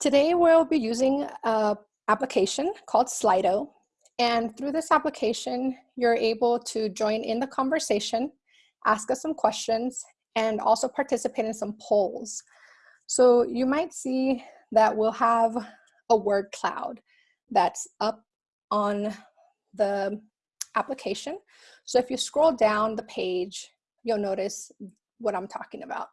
Today we'll be using an application called Slido. And through this application, you're able to join in the conversation, ask us some questions, and also participate in some polls. So you might see that we'll have a word cloud that's up on the application. So if you scroll down the page, you'll notice what I'm talking about.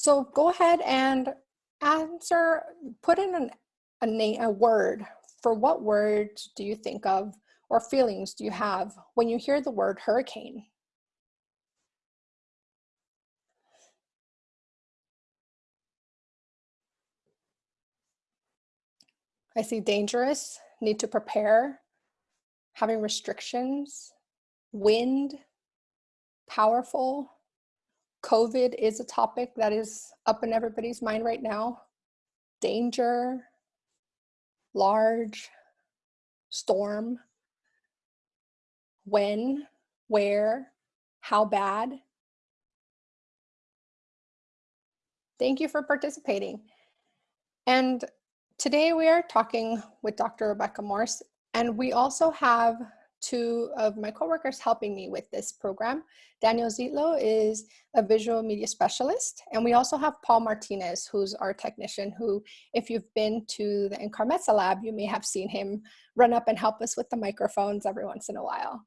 So go ahead and answer, put in an, a name, a word. For what words do you think of or feelings do you have when you hear the word hurricane? I see dangerous, need to prepare, having restrictions, wind, powerful, COVID is a topic that is up in everybody's mind right now. Danger, large, storm, when, where, how bad. Thank you for participating. And today we are talking with Dr. Rebecca Morss, and we also have two of my coworkers helping me with this program. Daniel Zitlo is a visual media specialist, and we also have Paul Martinez, who's our technician, who, if you've been to the NCAR lab, you may have seen him run up and help us with the microphones every once in a while.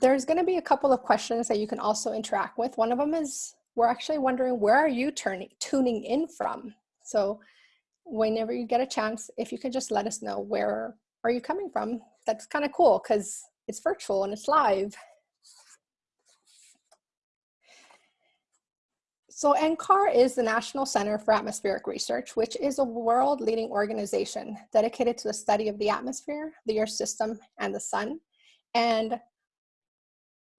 There's gonna be a couple of questions that you can also interact with. One of them is, we're actually wondering, where are you turning, tuning in from? So whenever you get a chance, if you could just let us know where are you coming from? That's kind of cool because it's virtual and it's live. So NCAR is the National Center for Atmospheric Research, which is a world-leading organization dedicated to the study of the atmosphere, the Earth system, and the sun. And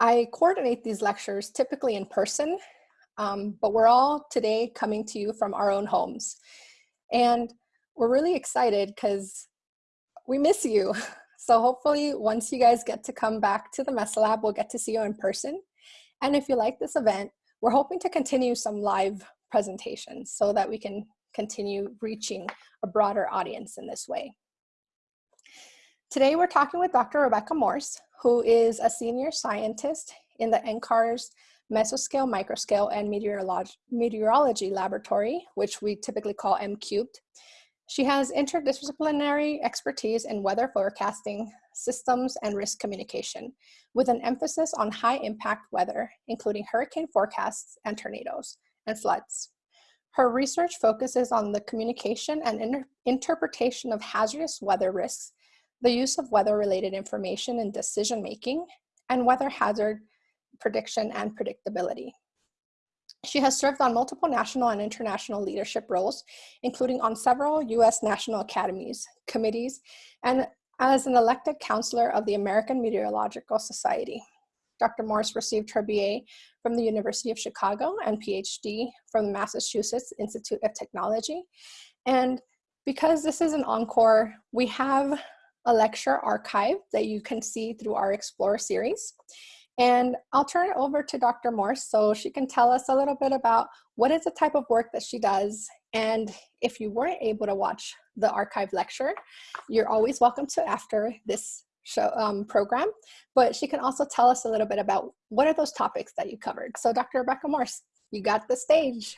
I coordinate these lectures typically in person, um, but we're all today coming to you from our own homes. And we're really excited because we miss you. So hopefully once you guys get to come back to the Mesa Lab, we'll get to see you in person. And if you like this event, we're hoping to continue some live presentations so that we can continue reaching a broader audience in this way. Today we're talking with Dr. Rebecca Morss, who is a senior scientist in the NCAR's Mesoscale, Microscale, and Meteorolog Meteorology Laboratory, which we typically call M cubed. She has interdisciplinary expertise in weather forecasting, systems, and risk communication, with an emphasis on high impact weather, including hurricane forecasts and tornadoes and floods. Her research focuses on the communication and inter interpretation of hazardous weather risks, the use of weather-related information in decision-making, and weather hazard prediction and predictability. She has served on multiple national and international leadership roles, including on several US national academies, committees, and as an elected counselor of the American Meteorological Society. Dr. Morss received her BA from the University of Chicago and PhD from the Massachusetts Institute of Technology. And because this is an encore, we have a lecture archive that you can see through our Explore series. And I'll turn it over to Dr. Morss so she can tell us a little bit about what is the type of work that she does. And if you weren't able to watch the archive lecture, you're always welcome to after this show um, program. But she can also tell us a little bit about what are those topics that you covered. So Dr. Rebecca Morss, you got the stage.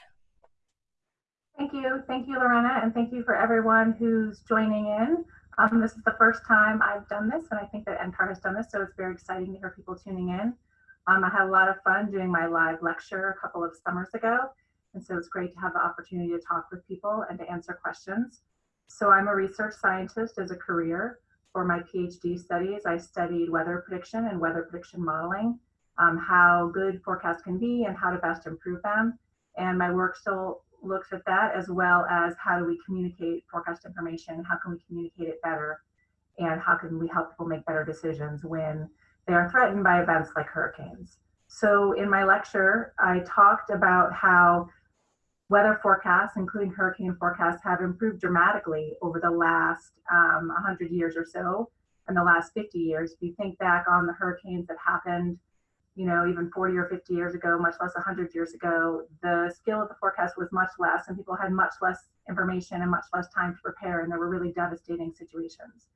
Thank you. Thank you, Lorena, and thank you for everyone who's joining in. Um, this is the first time I've done this, and I think that NCAR has done this, so it's very exciting to hear people tuning in. Um, I had a lot of fun doing my live lecture a couple of summers ago, and so it's great to have the opportunity to talk with people and to answer questions. So I'm a research scientist as a career. For my PhD studies, I studied weather prediction and weather prediction modeling, um, how good forecasts can be and how to best improve them. And my work still looks at that as well as how do we communicate forecast information, how can we communicate it better, and how can we help people make better decisions when they are threatened by events like hurricanes. So in my lecture, I talked about how weather forecasts, including hurricane forecasts, have improved dramatically over the last um, 100 years or so. in the last 50 years. If you think back on the hurricanes that happened, you know, even 40 or 50 years ago, much less 100 years ago, the skill of the forecast was much less and people had much less information and much less time to prepare and there were really devastating situations.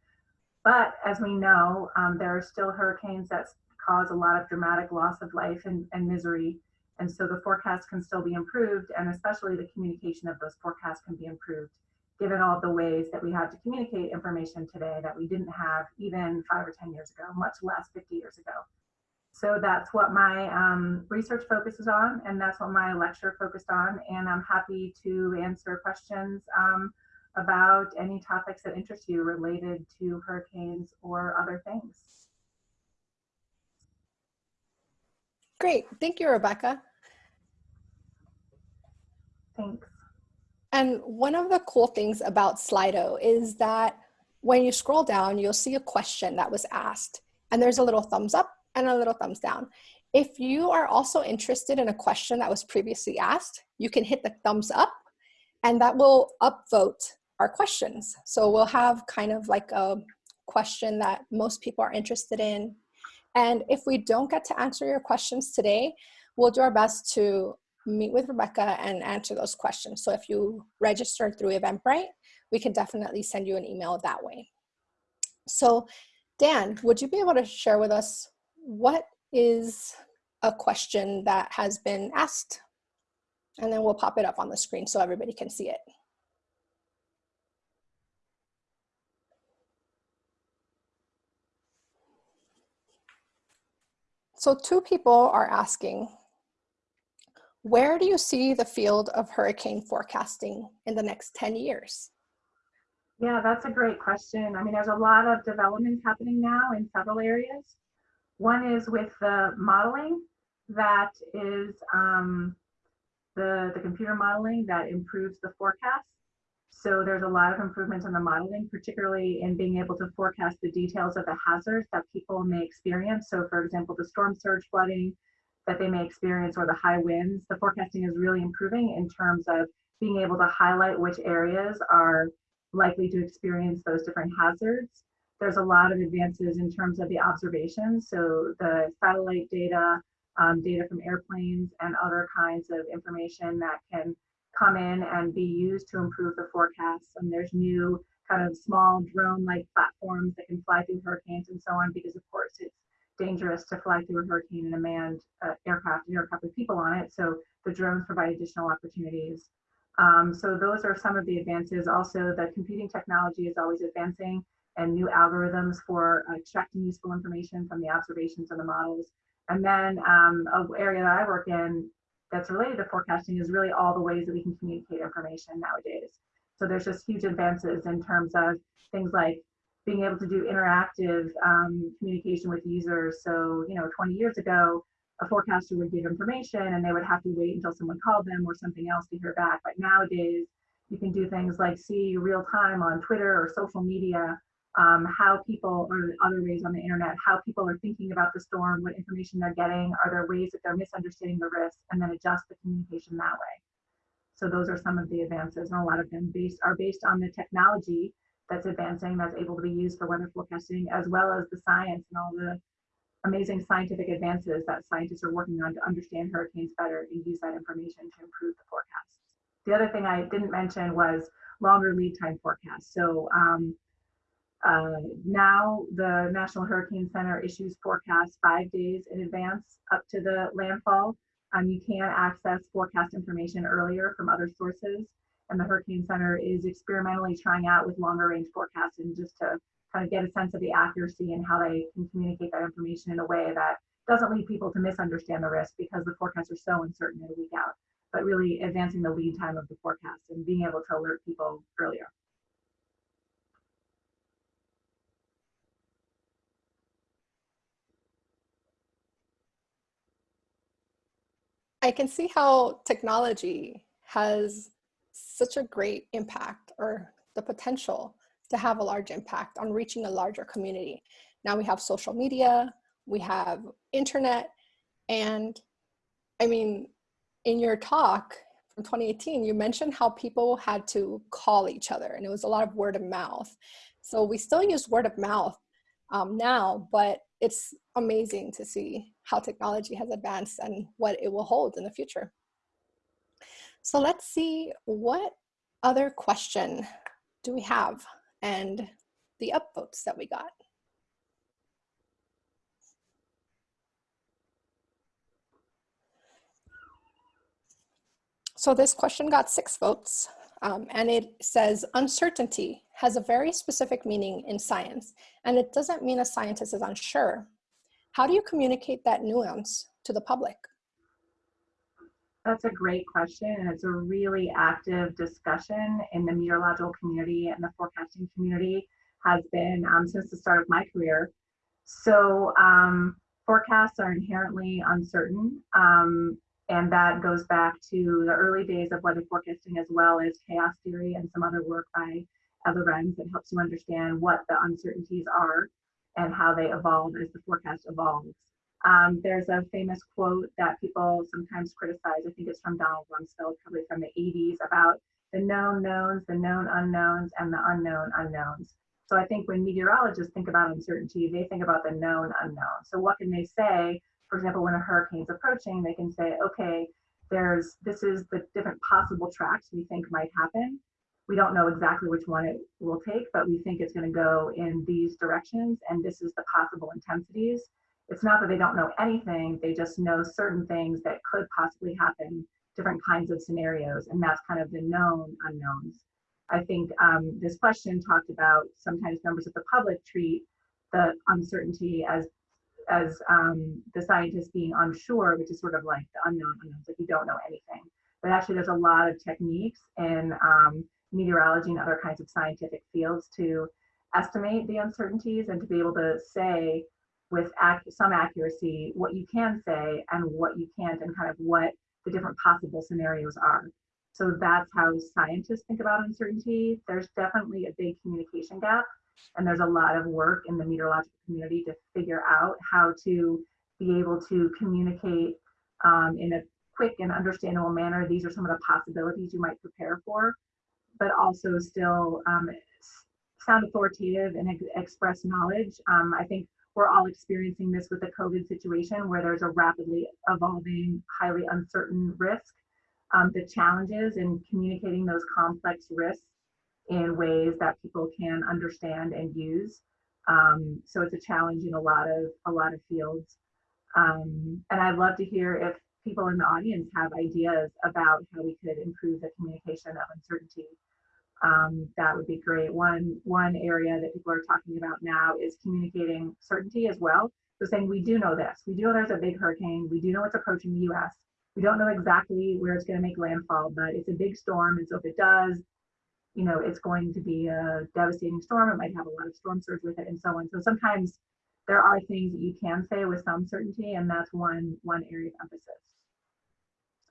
But as we know, um, there are still hurricanes that cause a lot of dramatic loss of life and, and misery. And so the forecast can still be improved and especially the communication of those forecasts can be improved given all the ways that we have to communicate information today that we didn't have even five or 10 years ago, much less 50 years ago. So that's what my um, research focuses on, and that's what my lecture focused on. And I'm happy to answer questions um, about any topics that interest you related to hurricanes or other things. Great, thank you, Rebecca. Thanks. And one of the cool things about Slido is that when you scroll down, you'll see a question that was asked and there's a little thumbs up and a little thumbs down. If you are also interested in a question that was previously asked, you can hit the thumbs up and that will upvote our questions. So we'll have kind of like a question that most people are interested in. And if we don't get to answer your questions today, we'll do our best to meet with Rebecca and answer those questions. So if you registered through Eventbrite, we can definitely send you an email that way. So Dan, would you be able to share with us what is a question that has been asked? And then we'll pop it up on the screen so everybody can see it. So two people are asking, where do you see the field of hurricane forecasting in the next 10 years? Yeah, that's a great question. I mean, there's a lot of development happening now in several areas. One is with the modeling that is um, the, the computer modeling that improves the forecast. So there's a lot of improvements in the modeling, particularly in being able to forecast the details of the hazards that people may experience. So for example, the storm surge flooding, that they may experience or the high winds, the forecasting is really improving in terms of being able to highlight which areas are likely to experience those different hazards. There's a lot of advances in terms of the observations. So the satellite data, um, data from airplanes and other kinds of information that can come in and be used to improve the forecasts. And there's new kind of small drone-like platforms that can fly through hurricanes and so on, because of course it's dangerous to fly through a hurricane in a manned uh, aircraft, an aircraft with people on it. So the drones provide additional opportunities. Um, so those are some of the advances. Also, the computing technology is always advancing and new algorithms for extracting useful information from the observations and the models. And then um, an area that I work in that's related to forecasting is really all the ways that we can communicate information nowadays. So there's just huge advances in terms of things like being able to do interactive um, communication with users. So, you know, 20 years ago, a forecaster would give information and they would have to wait until someone called them or something else to hear back. But nowadays, you can do things like see real time on Twitter or social media um, how people or other ways on the internet, how people are thinking about the storm, what information they're getting, are there ways that they're misunderstanding the risk, and then adjust the communication that way. So those are some of the advances, and a lot of them based are based on the technology that's advancing that's able to be used for weather forecasting as well as the science and all the amazing scientific advances that scientists are working on to understand hurricanes better and use that information to improve the forecasts. The other thing I didn't mention was longer lead time forecasts. So um, uh, now the National Hurricane Center issues forecasts five days in advance up to the landfall. Um, you can access forecast information earlier from other sources and the Hurricane Center is experimentally trying out with longer range forecasting just to kind of get a sense of the accuracy and how they can communicate that information in a way that doesn't lead people to misunderstand the risk because the forecasts are so uncertain in a week out, but really advancing the lead time of the forecast and being able to alert people earlier. I can see how technology has such a great impact or the potential to have a large impact on reaching a larger community. Now we have social media, we have internet, and I mean, in your talk from 2018, you mentioned how people had to call each other and it was a lot of word of mouth. So we still use word of mouth um, now, but it's amazing to see how technology has advanced and what it will hold in the future. So let's see what other question do we have and the upvotes that we got. So this question got six votes um, and it says uncertainty has a very specific meaning in science and it doesn't mean a scientist is unsure. How do you communicate that nuance to the public? That's a great question and it's a really active discussion in the meteorological community and the forecasting community has been um, since the start of my career. So um, forecasts are inherently uncertain. Um, and that goes back to the early days of weather forecasting as well as chaos theory and some other work by Ed Lorenz that helps you understand what the uncertainties are and how they evolve as the forecast evolves. Um, there's a famous quote that people sometimes criticize. I think it's from Donald Rumsfeld, probably from the 80s, about the known knowns, the known unknowns, and the unknown unknowns. So I think when meteorologists think about uncertainty, they think about the known unknown. So what can they say for example, when a hurricane's approaching, they can say, okay, there's this is the different possible tracks we think might happen. We don't know exactly which one it will take, but we think it's going to go in these directions, and this is the possible intensities. It's not that they don't know anything, they just know certain things that could possibly happen, different kinds of scenarios, and that's kind of the known unknowns. I think um, this question talked about sometimes members of the public treat the uncertainty as as um, the scientists being unsure, which is sort of like the unknown unknowns, like you don't know anything. But actually, there's a lot of techniques in um, meteorology and other kinds of scientific fields to estimate the uncertainties and to be able to say with ac some accuracy what you can say and what you can't, and kind of what the different possible scenarios are. So that's how scientists think about uncertainty. There's definitely a big communication gap and there's a lot of work in the meteorological community to figure out how to be able to communicate um, in a quick and understandable manner. These are some of the possibilities you might prepare for, but also still um, sound authoritative and ex express knowledge. Um, I think we're all experiencing this with the COVID situation where there's a rapidly evolving, highly uncertain risk. Um, the challenges in communicating those complex risks in ways that people can understand and use. Um, so it's a challenge in a lot of a lot of fields. Um, and I'd love to hear if people in the audience have ideas about how we could improve the communication of uncertainty. Um, that would be great. One one area that people are talking about now is communicating certainty as well. So saying we do know this, we do know there's a big hurricane, we do know it's approaching the U.S. We don't know exactly where it's going to make landfall, but it's a big storm, and so if it does, you know, it's going to be a devastating storm. It might have a lot of storm surge with it and so on. So sometimes there are things that you can say with some certainty, and that's one, one area of emphasis.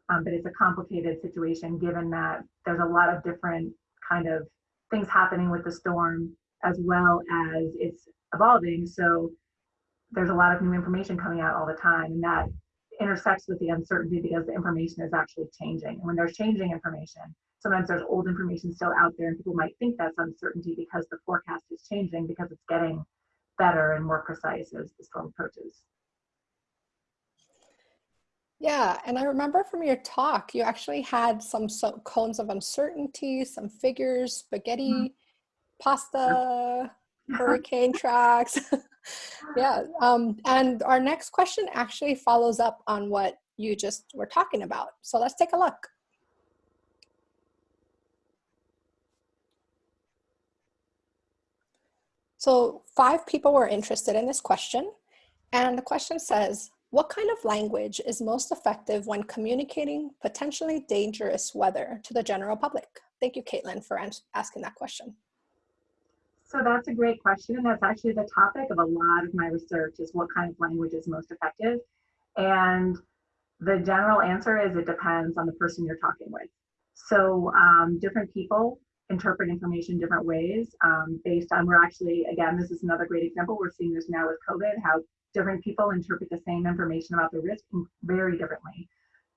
Um, but it's a complicated situation given that there's a lot of different kind of things happening with the storm as well as it's evolving. So there's a lot of new information coming out all the time, and that intersects with the uncertainty because the information is actually changing. And when there's changing information, sometimes there's old information still out there and people might think that's uncertainty because the forecast is changing because it's getting better and more precise as the storm approaches. Yeah, and I remember from your talk, you actually had some, some cones of uncertainty, some figures, spaghetti, mm -hmm. pasta, hurricane tracks. yeah, um, and our next question actually follows up on what you just were talking about. So let's take a look. So five people were interested in this question. And the question says, what kind of language is most effective when communicating potentially dangerous weather to the general public? Thank you, Caitlin, for asking that question. So that's a great question. And that's actually the topic of a lot of my research is what kind of language is most effective. And the general answer is it depends on the person you're talking with. So um, different people interpret information different ways um, based on, we're actually, again, this is another great example. We're seeing this now with COVID, how different people interpret the same information about the risk very differently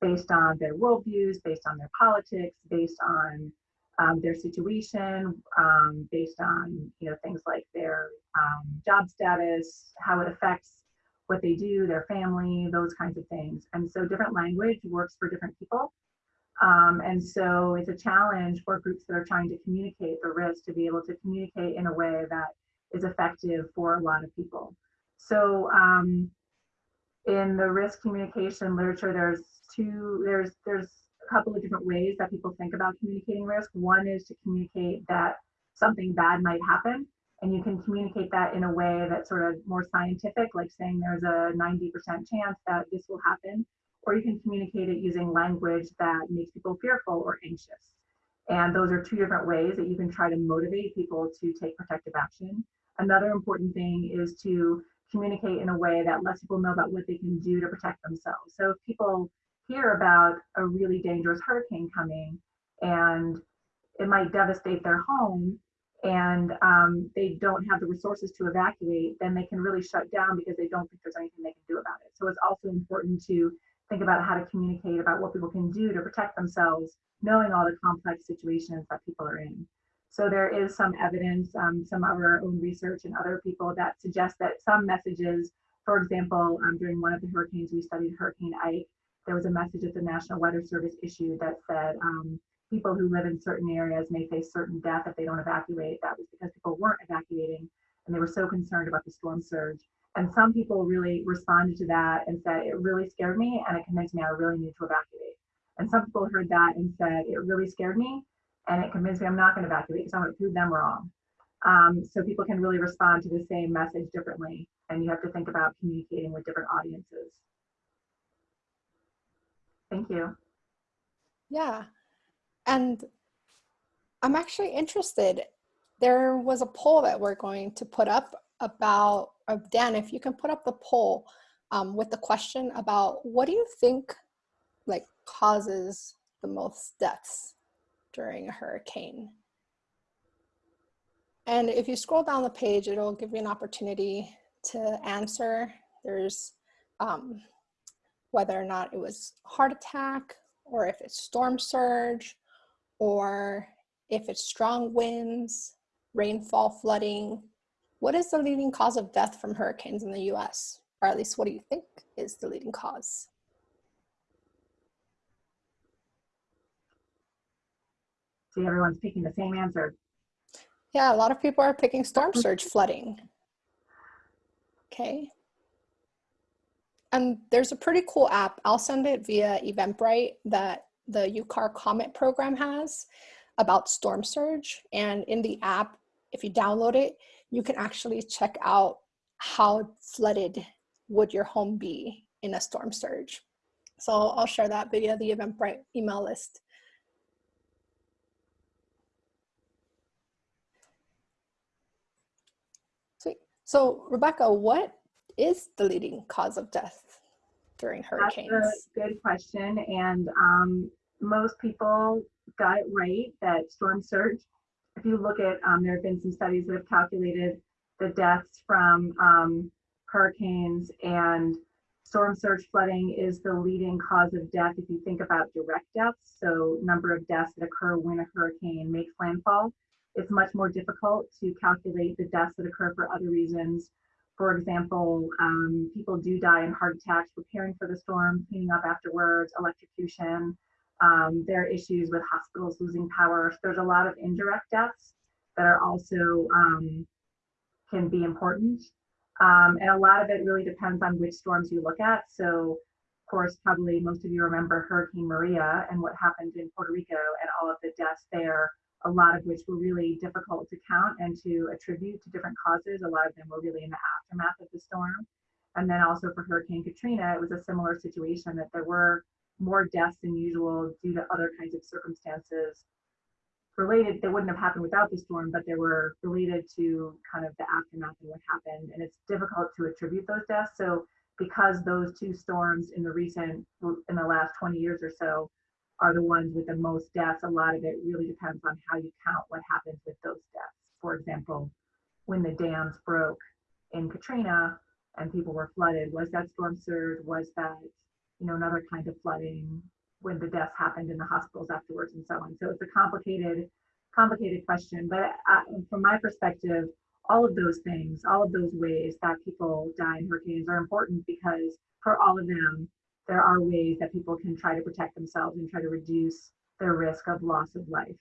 based on their worldviews, based on their politics, based on um, their situation um, based on you know things like their um, job status, how it affects what they do, their family, those kinds of things. And so different language works for different people. Um, and so it's a challenge for groups that are trying to communicate the risk to be able to communicate in a way that is effective for a lot of people. So um, in the risk communication literature, there's two, there's, there's a couple of different ways that people think about communicating risk. One is to communicate that something bad might happen and you can communicate that in a way that's sort of more scientific, like saying there's a 90% chance that this will happen, or you can communicate it using language that makes people fearful or anxious. And those are two different ways that you can try to motivate people to take protective action. Another important thing is to communicate in a way that lets people know about what they can do to protect themselves. So if people hear about a really dangerous hurricane coming and it might devastate their home and um, they don't have the resources to evacuate, then they can really shut down because they don't think there's anything they can do about it. So it's also important to think about how to communicate about what people can do to protect themselves, knowing all the complex situations that people are in. So there is some evidence, um, some of our own research and other people that suggest that some messages, for example, um, during one of the hurricanes we studied, Hurricane Ike, there was a message that the National Weather Service issued that said um, people who live in certain areas may face certain death if they don't evacuate. That was because people weren't evacuating and they were so concerned about the storm surge. And some people really responded to that and said, it really scared me and it convinced me I really need to evacuate. And some people heard that and said, it really scared me and it convinced me I'm not going to evacuate because I'm going to prove them wrong. Um, so people can really respond to the same message differently, and you have to think about communicating with different audiences. Thank you. Yeah, and I'm actually interested. There was a poll that we're going to put up about, Dan, if you can put up the poll um, with the question about what do you think like causes the most deaths during a hurricane. And if you scroll down the page, it'll give you an opportunity to answer. There's um, whether or not it was heart attack or if it's storm surge or if it's strong winds, rainfall, flooding. What is the leading cause of death from hurricanes in the US? Or at least what do you think is the leading cause? See, everyone's picking the same answer. Yeah, a lot of people are picking storm mm-hmm. surge flooding. Okay. And there's a pretty cool app. I'll send it via Eventbrite that the UCAR Comet program has about storm surge. And in the app, if you download it, you can actually check out how flooded would your home be in a storm surge. So I'll share that via the Eventbrite email list. Sweet. So Rebecca, what is the leading cause of death during hurricanes? That's a good question. And um, most people got it right that storm surge, if you look at, um, there have been some studies that have calculated the deaths from um, hurricanes and storm surge flooding is the leading cause of death if you think about direct deaths. So number of deaths that occur when a hurricane makes landfall it's much more difficult to calculate the deaths that occur for other reasons. For example, um, people do die in heart attacks preparing for the storm, cleaning up afterwards, electrocution. Um, there are issues with hospitals losing power. There's a lot of indirect deaths that are also um, can be important. Um, and a lot of it really depends on which storms you look at. So of course, probably most of you remember Hurricane Maria and what happened in Puerto Rico and all of the deaths there a lot of which were really difficult to count and to attribute to different causes. A lot of them were really in the aftermath of the storm. And then also for Hurricane Katrina, it was a similar situation that there were more deaths than usual due to other kinds of circumstances related that wouldn't have happened without the storm, but they were related to kind of the aftermath and what happened. And it's difficult to attribute those deaths. So because those two storms in the recent, in the last 20 years or so, are the ones with the most deaths. A lot of it really depends on how you count what happens with those deaths. For example, when the dams broke in Katrina and people were flooded, was that storm surge? Was that, you know, another kind of flooding when the deaths happened in the hospitals afterwards and so on. So it's a complicated complicated question, but uh, from my perspective, all of those things, all of those ways that people die in hurricanes are important because for all of them, there are ways that people can try to protect themselves and try to reduce their risk of loss of life.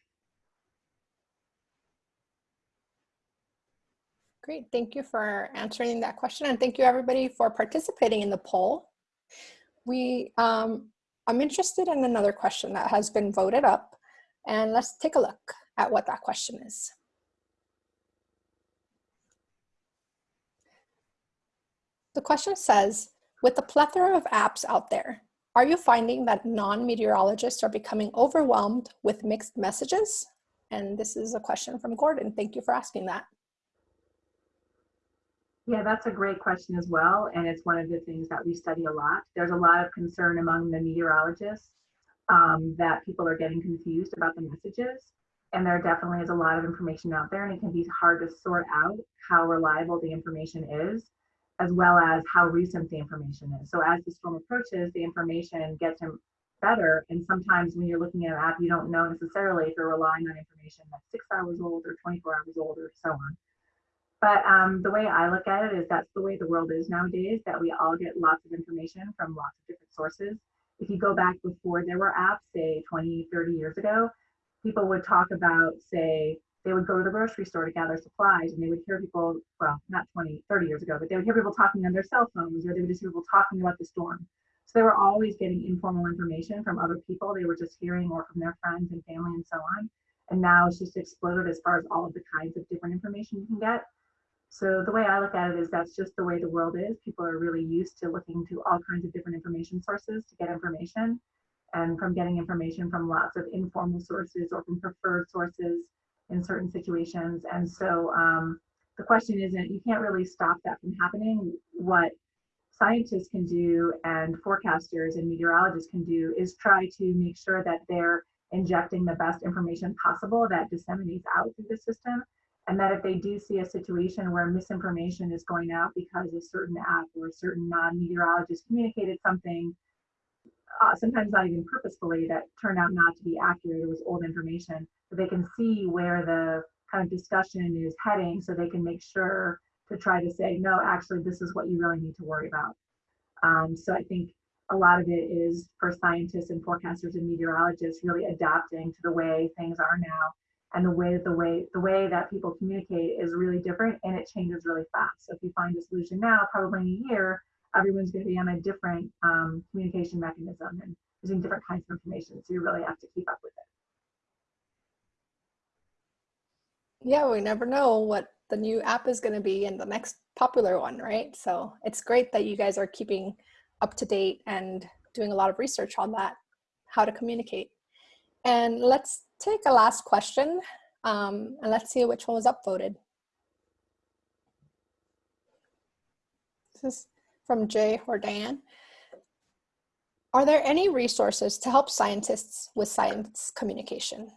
Great, thank you for answering that question and thank you everybody for participating in the poll. We, um, I'm interested in another question that has been voted up and let's take a look at what that question is. The question says, with the plethora of apps out there, are you finding that non-meteorologists are becoming overwhelmed with mixed messages? And this is a question from Gordon. Thank you for asking that. Yeah, that's a great question as well. And it's one of the things that we study a lot. There's a lot of concern among the meteorologists um, that people are getting confused about the messages. And there definitely is a lot of information out there and it can be hard to sort out how reliable the information is, as well as how recent the information is. So as the storm approaches, the information gets better. And sometimes when you're looking at an app, you don't know necessarily if you're relying on information that's six hours old or 24 hours old or so on. But um, the way I look at it is that's the way the world is nowadays, that we all get lots of information from lots of different sources. If you go back before there were apps, say 20, 30 years ago, people would talk about, say, they would go to the grocery store to gather supplies and they would hear people, well, not 20, 30 years ago, but they would hear people talking on their cell phones or they would just hear people talking about the storm. So they were always getting informal information from other people they were just hearing or from their friends and family and so on. And now it's just exploded as far as all of the kinds of different information you can get. So the way I look at it is that's just the way the world is. People are really used to looking to all kinds of different information sources to get information and from getting information from lots of informal sources or from preferred sources in certain situations. And so um, the question isn't, you can't really stop that from happening. What scientists can do and forecasters and meteorologists can do is try to make sure that they're injecting the best information possible that disseminates out through the system and that if they do see a situation where misinformation is going out because a certain app or a certain non-meteorologist communicated something, uh, sometimes not even purposefully, that turned out not to be accurate, it was old information, but they can see where the kind of discussion is heading so they can make sure to try to say, no, actually, this is what you really need to worry about. Um, so I think a lot of it is for scientists and forecasters and meteorologists really adapting to the way things are now and the way that the way the way that people communicate is really different and it changes really fast. So if you find a solution now, probably in a year, everyone's going to be on a different um, communication mechanism and using different kinds of information. So you really have to keep up with it. Yeah, we never know what the new app is going to be and the next popular one, right? So it's great that you guys are keeping up to date and doing a lot of research on that, how to communicate. And let's take a last question um, and let's see which one was upvoted. This is from Jay Hordan. Are there any resources to help scientists with science communication?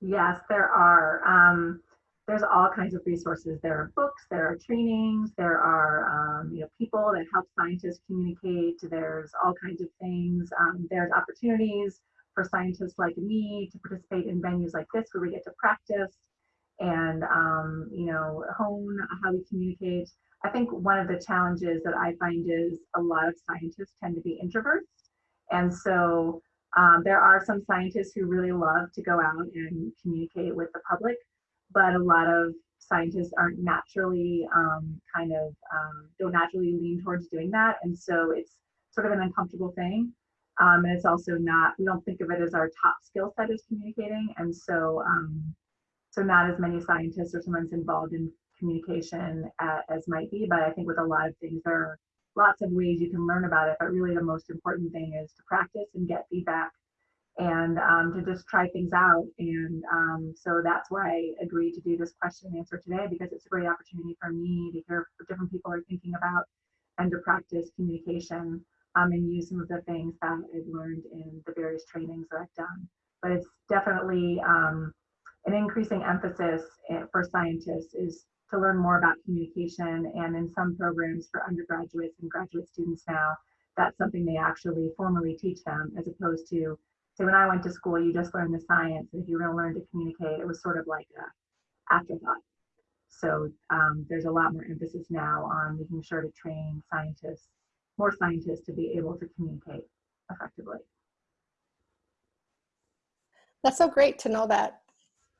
Yes, there are. Um, there's all kinds of resources. There are books, there are trainings, there are um, you know people that help scientists communicate. There's all kinds of things. Um, there's opportunities for scientists like me to participate in venues like this where we get to practice and um, you know hone how we communicate. I think one of the challenges that I find is a lot of scientists tend to be introverts, and so um, there are some scientists who really love to go out and communicate with the public, but a lot of scientists aren't naturally um, kind of um, don't naturally lean towards doing that, and so it's sort of an uncomfortable thing. Um, and it's also not, we don't think of it as our top skill set is communicating. And so, um, so not as many scientists or someone's involved in communication as, might be, but I think with a lot of things, there are lots of ways you can learn about it, but really the most important thing is to practice and get feedback and um, to just try things out. And um, so that's why I agreed to do this question and answer today because it's a great opportunity for me to hear what different people are thinking about and to practice communication um, and use some of the things that I've learned in the various trainings that I've done. But it's definitely um, an increasing emphasis eh, for scientists is to learn more about communication. And in some programs for undergraduates and graduate students now, that's something they actually formally teach them as opposed to say when I went to school, you just learned the science. And if you were going to learn to communicate, it was sort of like a afterthought. So um, there's a lot more emphasis now on making sure to train scientists, more scientists to be able to communicate effectively. That's so great to know that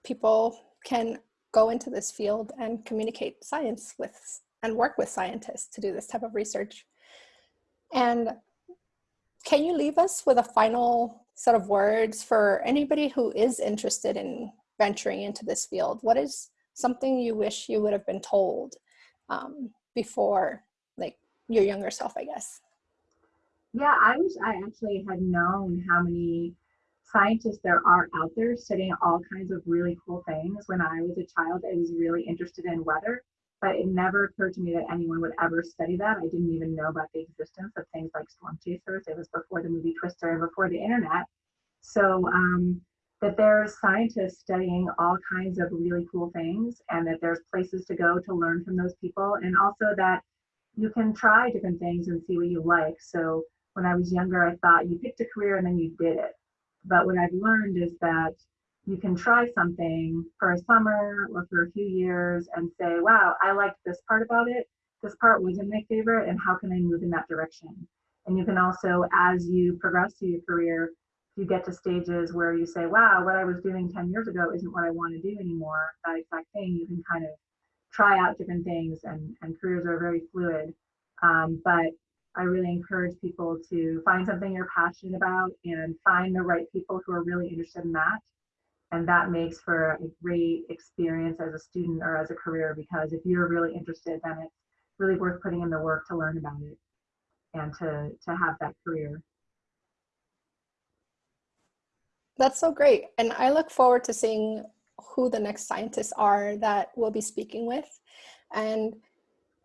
people can go into this field and communicate science with and work with scientists to do this type of research. And can you leave us with a final set of words for anybody who is interested in venturing into this field? What is something you wish you would have been told um, before, your younger self, I guess? Yeah, I wish I actually had known how many scientists there are out there studying all kinds of really cool things. When I was a child, I was really interested in weather, but it never occurred to me that anyone would ever study that. I didn't even know about the existence of things like storm chasers. It was before the movie Twister and before the internet. So um, that there's scientists studying all kinds of really cool things and that there's places to go to learn from those people and also that you can try different things and see what you like. So when I was younger, I thought you picked a career and then you did it. But what I've learned is that you can try something for a summer or for a few years and say, wow, I liked this part about it. This part wasn't my favorite, and how can I move in that direction? And you can also, as you progress through your career, you get to stages where you say, wow, what I was doing 10 years ago isn't what I want to do anymore. That exact thing, you can kind of try out different things, and, and careers are very fluid. Um, but I really encourage people to find something you're passionate about and find the right people who are really interested in that. And that makes for a great experience as a student or as a career because if you're really interested, then it's really worth putting in the work to learn about it and to, to have that career. That's so great. And I look forward to seeing who the next scientists are that we'll be speaking with. And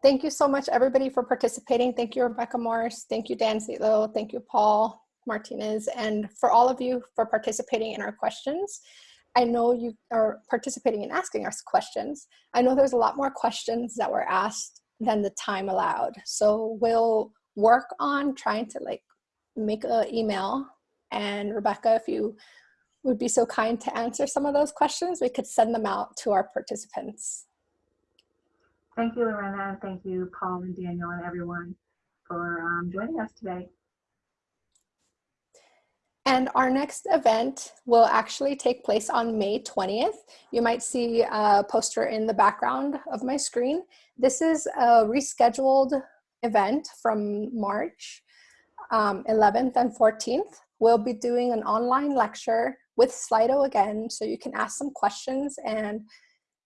Thank you so much, everybody, for participating. Thank you, Rebecca Morris. Thank you, Dan Zito. Thank you, Paul Martinez. And for all of you for participating in our questions. I know you are participating in asking us questions. I know there's a lot more questions that were asked than the time allowed. So we'll work on trying to like make an email. And Rebecca, if you would be so kind to answer some of those questions, we could send them out to our participants. Thank you, Lorena, and thank you, Paul and Daniel and everyone for um, joining us today. And our next event will actually take place on May 20th. You might see a poster in the background of my screen. This is a rescheduled event from March um, 11th and 14th. We'll be doing an online lecture with Slido again, so you can ask some questions and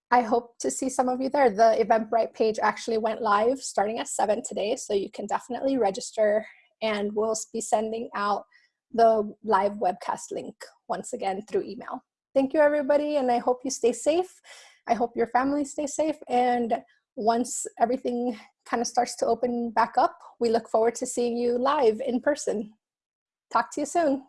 I hope to see some of you there. The Eventbrite page actually went live starting at 7 today, so you can definitely register and we'll be sending out the live webcast link once again through email. Thank you everybody and I hope you stay safe. I hope your family stays safe and once everything kind of starts to open back up, we look forward to seeing you live in person. Talk to you soon.